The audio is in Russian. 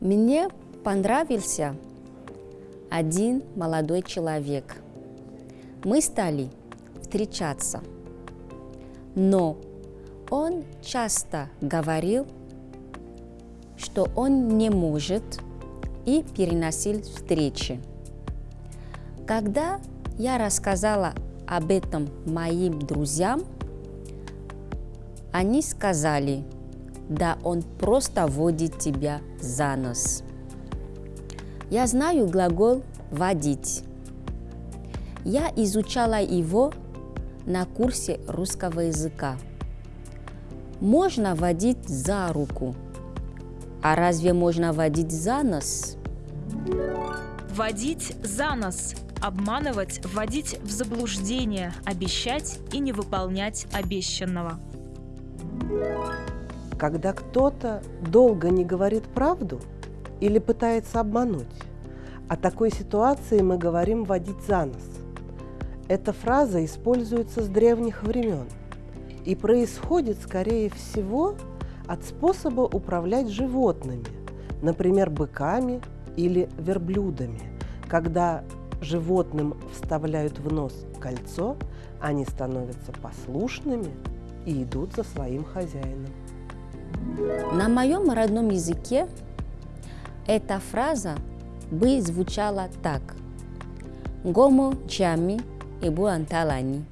Мне понравился один молодой человек. Мы стали встречаться, но он часто говорил, что он не может и переносил встречи. Когда я рассказала об этом моим друзьям, они сказали, да он просто водит тебя за нос. Я знаю глагол «водить». Я изучала его на курсе русского языка. Можно водить за руку, а разве можно водить за нос? Водить за нос – обманывать, вводить в заблуждение, обещать и не выполнять обещанного. Когда кто-то долго не говорит правду или пытается обмануть, о такой ситуации мы говорим «водить за нос». Эта фраза используется с древних времен и происходит, скорее всего, от способа управлять животными, например, быками или верблюдами. Когда животным вставляют в нос кольцо, они становятся послушными и идут за своим хозяином. На моем родном языке эта фраза бы звучала так. Гомо чами и буанталани.